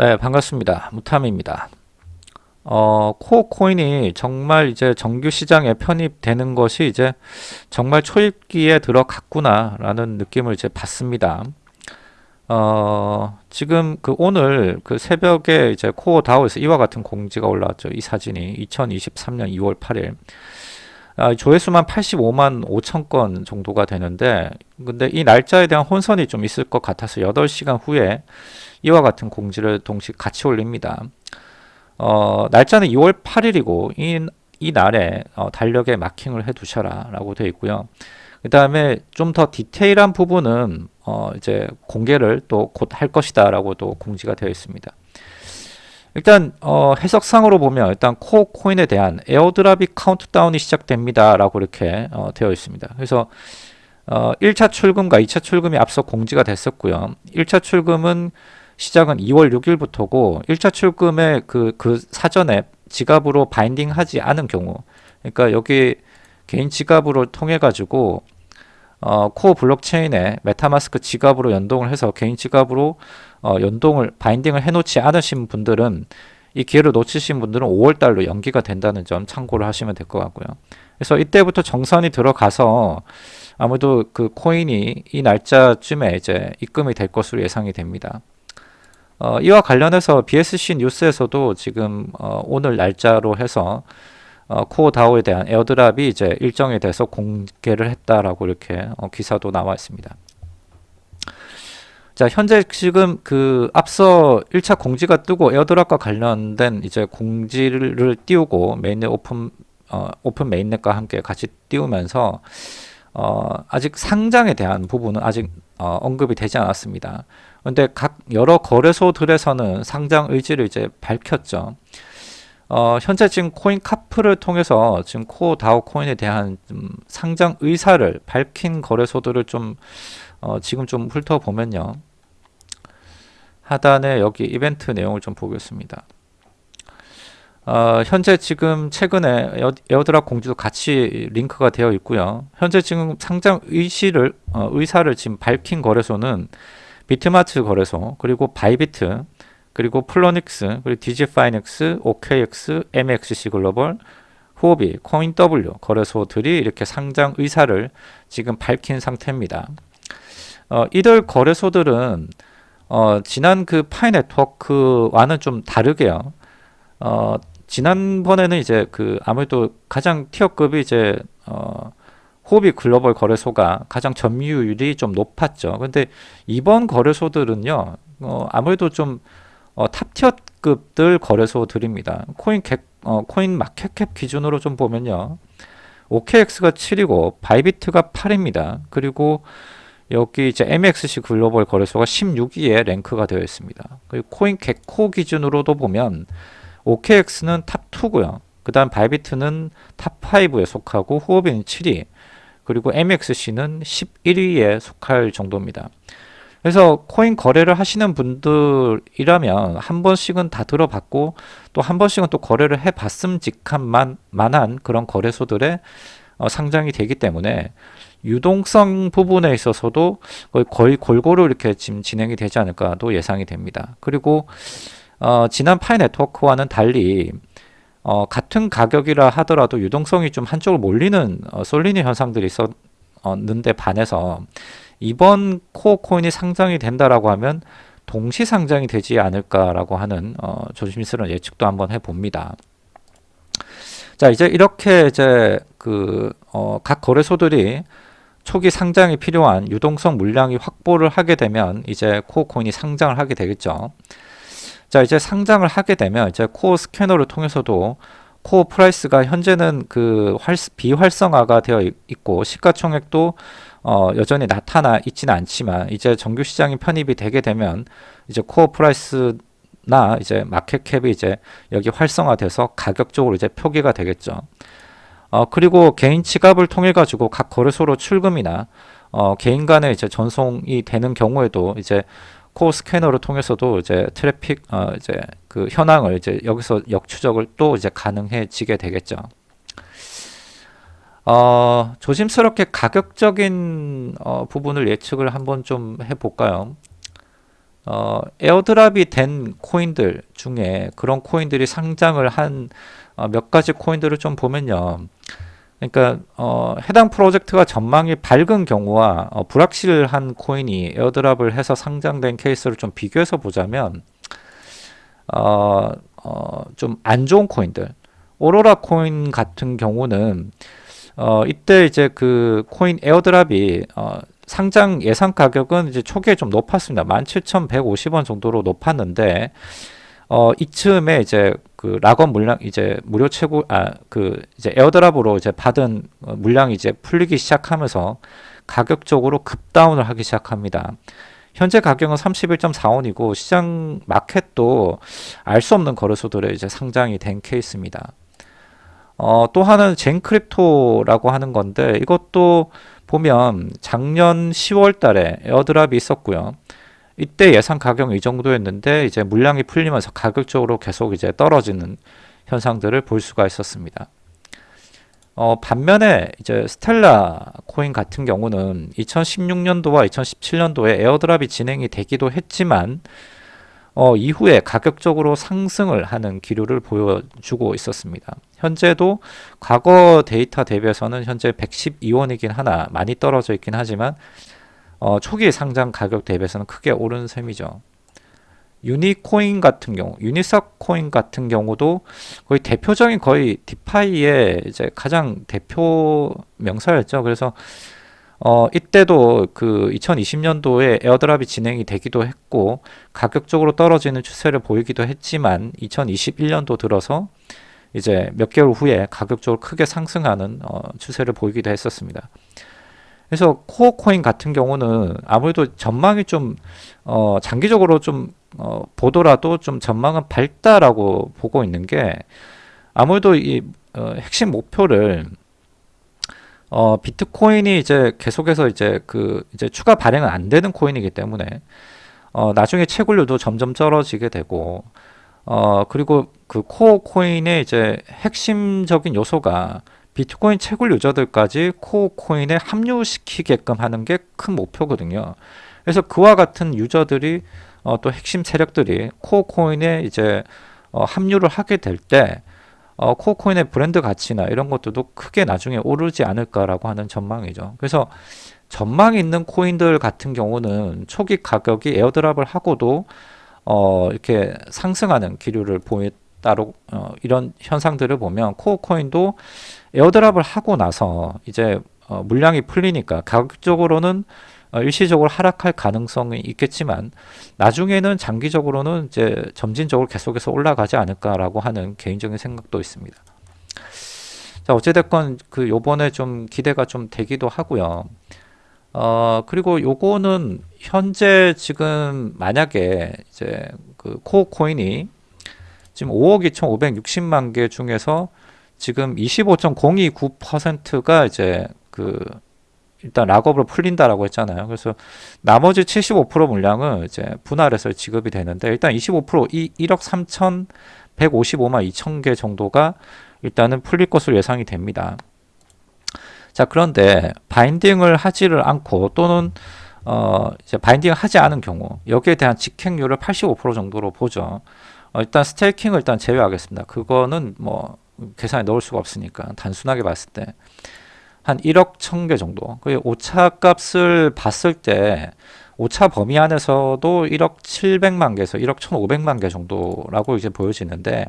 네, 반갑습니다. 무탐입니다. 어, 코어 코인이 정말 이제 정규 시장에 편입되는 것이 이제 정말 초입기에 들어갔구나 라는 느낌을 이제 받습니다. 어, 지금 그 오늘 그 새벽에 이제 코어 다우에서 이와 같은 공지가 올라왔죠. 이 사진이 2023년 2월 8일. 아, 조회수만 85만 5천 건 정도가 되는데 근데 이 날짜에 대한 혼선이 좀 있을 것 같아서 8시간 후에 이와 같은 공지를 동시에 같이 올립니다. 어, 날짜는 2월 8일이고 이, 이 날에 어, 달력에 마킹을 해 두셔라 라고 되어 있고요. 그 다음에 좀 더 디테일한 부분은 어, 이제 공개를 또 곧 할 것이다 라고 또 공지가 되어 있습니다. 일단 어, 해석상으로 보면 일단 Core 코인에 대한 airdrop이 카운트다운이 시작됩니다 라고 이렇게 어, 되어 있습니다. 그래서 어, 1차 출금과 2차 출금이 앞서 공지가 됐었고요. 1차 출금은 시작은 2월 6일부터고 1차 출금에 그, 그 사전에 지갑으로 binding 하지 않은 경우 그러니까 여기 개인 지갑으로 통해 가지고 어, Core 블록체인에 MetaMask 지갑으로 연동을 해서 개인 지갑으로 어, 연동을 binding을 해놓지 않으신 분들은 이 기회를 놓치신 분들은 5월달로 연기가 된다는 점 참고를 하시면 될 것 같고요. 그래서 이때부터 정산이 들어가서 아무래도 그 코인이 이 날짜쯤에 이제 입금이 될 것으로 예상이 됩니다. 어, 이와 관련해서 BSC 뉴스에서도 지금 어, 오늘 날짜로 해서 어, Core DAO에 대한 airdrop이 이제 일정에 대해서 공개를 했다라고 이렇게 어, 기사도 나와 있습니다. 자, 현재 지금 그 앞서 1차 공지가 뜨고 airdrop과 관련된 이제 공지를 띄우고 mainnet 오픈 어, 오픈 mainnet과 함께 같이 띄우면서 어, 아직 상장에 대한 부분은 아직 어, 언급이 되지 않았습니다. 그런데 각 여러 거래소들에서는 상장 의지를 이제 밝혔죠. 어, 현재 지금 CoinCarp를 통해서 지금 Core DAO 코인에 대한 좀 상장 의사를 밝힌 거래소들을 좀 어, 지금 좀 훑어보면요. 하단에 여기 이벤트 내용을 좀 보겠습니다. 어, 현재 지금 최근에 air, drop 공지도 같이 링크가 되어 있고요. 현재 지금 상장 의시를 어, 의사를 지금 밝힌 거래소는 BitMart 거래소, 그리고 Bybit, 그리고 Poloniex, 그리고 DigiFinex, OKX, MXC Global, Huobi, CoinW 거래소들이 이렇게 상장 의사를 지금 밝힌 상태입니다. 어, 이들 거래소들은 어, 지난 그 Pi Network와는 좀 다르게요. 어, 지난번에는 이제 그 아무래도 가장 tier급이 이제 어, Huobi Global 거래소가 가장 점유율이 좀 높았죠. 근데 이번 거래소들은요, 어, 아무래도 좀 어, top tier급들 거래소들입니다. Coin Gec, 어, CoinMarketCap 기준으로 좀 보면요. OKX가 7이고 Bybit가 8입니다. 그리고 여기 이제 MXC Global 거래소가 16위에 랭크가 되어 있습니다. 그리고 CoinGecko 기준으로도 보면 OKX는 top 2고요. 그 다음 Bybit는 top 5에 속하고 Huobi는 7위 그리고 MXC는 11위에 속할 정도입니다. 그래서 코인 거래를 하시는 분들이라면 한 번씩은 다 들어봤고 또 한 번씩은 또 거래를 해봤음직한 만, 만한 그런 거래소들의 어, 상장이 되기 때문에 유동성 부분에 있어서도 거의, 거의 골고루 이렇게 지금 진행이 되지 않을까도 예상이 됩니다. 그리고 어, 지난 파이 네트워크와는 달리 어, 같은 가격이라 하더라도 유동성이 좀 한쪽으로 몰리는 어, 쏠리는 현상들이 있었는데 반해서 이번 코어 코인이 상장이 된다라고 하면 동시 상장이 되지 않을까라고 하는 어, 조심스러운 예측도 한번 해봅니다. 자 이제 이렇게 이제 그 각 어, 거래소들이 초기 상장이 필요한 유동성 물량이 확보를 하게 되면 이제 Core 코인이 상장을 하게 되겠죠. 자 이제 상장을 하게 되면 이제 Core scanner를 통해서도 Core price가 현재는 그 활, 비활성화가 되어 있고 시가총액도 어, 여전히 나타나 있지는 않지만 이제 정규 시장이 편입이 되게 되면 이제 Core price나 이제 market cap이 이제 여기 활성화돼서 가격적으로 이제 표기가 되겠죠. 어, 그리고 개인 지갑을 통해 가지고 각 거래소로 출금이나 어, 개인 간에 이제 전송이 되는 경우에도 이제 Core scanner를 통해서도 이제 트래픽 어 이제 그 현황을 이제 여기서 역추적을 또 이제 가능해지게 되겠죠. 어, 조심스럽게 가격적인 어, 부분을 예측을 한번 좀 해볼까요? 어, airdrop이 된 코인들 중에 그런 코인들이 상장을 한 몇 어, 가지 코인들을 좀 보면요. 그러니까 어, 해당 프로젝트가 전망이 밝은 경우와 어, 불확실한 코인이 airdrop을 해서 상장된 케이스를 좀 비교해서 보자면 어, 어, 좀 안 좋은 코인들 오로라 코인 같은 경우는 어, 이때 이제 그 코인 airdrop이 어, 상장 예상 가격은 이제 초기에 좀 높았습니다. 17,150원 정도로 높았는데 어, 이쯤에 이제 그 lockup 물량 이제 무료 채굴 아 그 이제 airdrop으로 이제 받은 어, 물량이 이제 풀리기 시작하면서 가격적으로 급다운을 하기 시작합니다. 현재 가격은 31.45원이고 시장 마켓도 알 수 없는 거래소들의 이제 상장이 된 케이스입니다. 어, 또 하나는 젠크립토라고 하는 건데 이것도 보면 작년 10월 달에 airdrop이 있었고요. 이때 예상 가격이 이 정도였는데 이제 물량이 풀리면서 가격적으로 계속 이제 떨어지는 현상들을 볼 수가 있었습니다. 어, 반면에 이제 Stellar 코인 같은 경우는 2016년도와 2017년도에 airdrop이 진행이 되기도 했지만 어, 이후에 가격적으로 상승을 하는 기류를 보여주고 있었습니다. 현재도 과거 데이터 대비해서는 현재 112원이긴 하나 많이 떨어져 있긴 하지만 어, 초기 상장 가격 대비해서는 크게 오른 셈이죠. Uni코인 같은 경우, Uniswap 코인 같은 경우도 거의 대표적인 거의 DeFi의 이제 가장 대표 명사였죠. 그래서 어, 이때도 그 2020년도에 airdrop이 진행이 되기도 했고 가격적으로 떨어지는 추세를 보이기도 했지만 2021년도 들어서 이제 몇 개월 후에 가격적으로 크게 상승하는 어, 추세를 보이기도 했었습니다. 그래서 코어 코인 같은 경우는 아무래도 전망이 좀 어, 장기적으로 좀 어, 보더라도 좀 전망은 밝다라고 보고 있는 게 아무래도 이 어, 핵심 목표를 어, 비트코인이 이제 계속해서 이제 그 이제 추가 발행은 안 되는 코인이기 때문에 어, 나중에 채굴률도 점점 떨어지게 되고 어, 그리고 그 Core 코인의 이제 핵심적인 요소가 비트코인 채굴 유저들까지 Core 코인에 합류시키게끔 하는 게 큰 목표거든요. 그래서 그와 같은 유저들이 어, 또 핵심 세력들이 Core 코인에 이제 어, 합류를 하게 될 때 어, Core코인의 브랜드 가치나 이런 것들도 크게 나중에 오르지 않을까라고 하는 전망이죠. 그래서 전망이 있는 코인들 같은 경우는 초기 가격이 airdrop을 하고도 어, 이렇게 상승하는 기류를 보였 다로 어, 이런 현상들을 보면 코어 코인도 에어드랍을 하고 나서 이제 어, 물량이 풀리니까 가격적으로는 어, 일시적으로 하락할 가능성이 있겠지만 나중에는 장기적으로는 이제 점진적으로 계속해서 올라가지 않을까라고 하는 개인적인 생각도 있습니다. 자 어찌됐건 그 요번에 좀 기대가 좀 되기도 하고요. 어 그리고 요거는 현재 지금 만약에 이제 그 코어 코인이 지금 5억 2,560만 개 중에서 지금 25.029%가 이제 그 일단 락업으로 풀린다라고 했잖아요. 그래서 나머지 75% 물량은 이제 분할해서 지급이 되는데 일단 25%이 1억 3,155만 2천 개 정도가 일단은 풀릴 것으로 예상이 됩니다. 자 그런데 바인딩을 하지를 않고 또는 어 이제 바인딩을 하지 않은 경우 여기에 대한 직행률을 85% 정도로 보죠. 어, 일단 스테이킹을 일단 제외하겠습니다. 그거는 뭐 계산에 넣을 수가 없으니까 단순하게 봤을 때 한 1억 1000개 정도. 그 오차 값을 봤을 때 오차 범위 안에서도 1억 700만 개에서 1억 1500만 개 정도라고 이제 보여지는데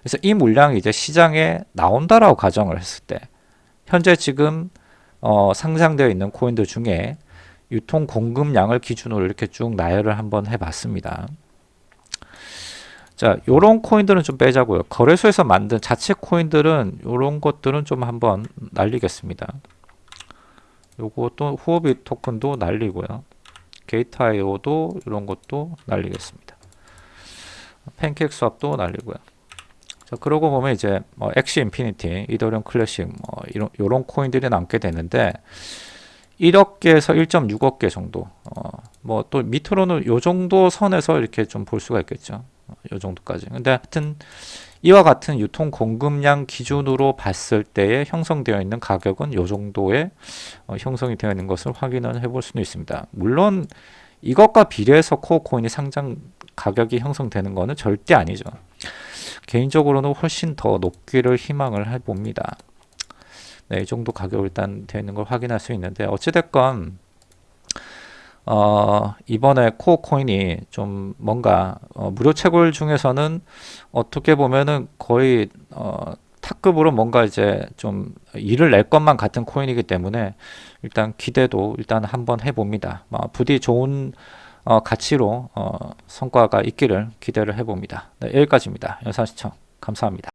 그래서 이 물량이 이제 시장에 나온다라고 가정을 했을 때 현재 지금 어, 상장되어 있는 코인들 중에 유통 공급량을 기준으로 이렇게 쭉 나열을 한번 해봤습니다. 자, 요런 코인들은 좀 빼자고요. 거래소에서 만든 자체 코인들은 요런 것들은 좀 한번 날리겠습니다. 요것도 후오비 토큰도 날리고요. 게이트아이오도 이런 것도 날리겠습니다. PancakeSwap도 날리고요. 자, 그러고 보면 이제 뭐 Axie Infinity, Ethereum Classic 뭐 이런 요런 코인들이 남게 되는데 1억 개에서 1.6억 개 정도. 어, 뭐 또 밑으로는 요 정도 선에서 이렇게 좀 볼 수가 있겠죠. 요 정도까지. 근데 하여튼 이와 같은 유통 공급량 기준으로 봤을 때에 형성되어 있는 가격은 요 정도의 어, 형성이 되어 있는 것을 확인을 해볼 수는 있습니다. 물론 이것과 비례해서 Core 코인이 상장 가격이 형성되는 거는 절대 아니죠. 개인적으로는 훨씬 더 높기를 희망을 해봅니다. 네, 이 정도 가격 일단 되어 있는 걸 확인할 수 있는데 어찌됐건 어, 이번에 Core 코인이 좀 뭔가 어, 무료 채굴 중에서는 어떻게 보면은 거의 어, top급으로 뭔가 이제 좀 일을 낼 것만 같은 코인이기 때문에 일단 기대도 일단 한번 해봅니다. 어, 부디 좋은 어, 가치로 어, 성과가 있기를 기대를 해봅니다. 네, 여기까지입니다. 영상 시청 감사합니다.